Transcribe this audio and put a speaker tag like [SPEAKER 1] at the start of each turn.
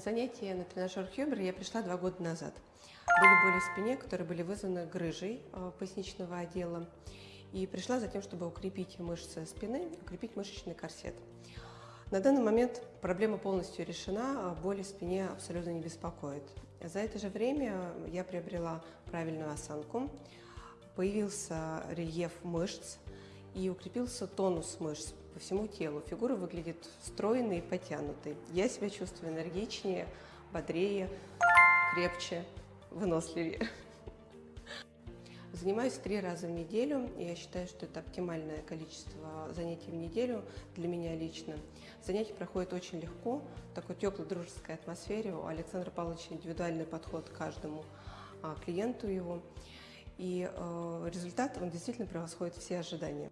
[SPEAKER 1] занятия на тренажер Хьюбер я пришла два года назад. Были боли в спине, которые были вызваны грыжей э, поясничного отдела. И пришла за тем, чтобы укрепить мышцы спины, укрепить мышечный корсет. На данный момент проблема полностью решена, а боли в спине абсолютно не беспокоит. За это же время я приобрела правильную осанку, появился рельеф мышц и укрепился тонус мышц по всему телу. Фигура выглядит стройной и потянутой. Я себя чувствую энергичнее, бодрее, крепче, выносливее. Занимаюсь три раза в неделю. Я считаю, что это оптимальное количество занятий в неделю для меня лично. Занятия проходят очень легко, в такой теплой дружеской атмосфере. У Александра Павловича индивидуальный подход к каждому а, клиенту его. И э, результат, он действительно превосходит все ожидания.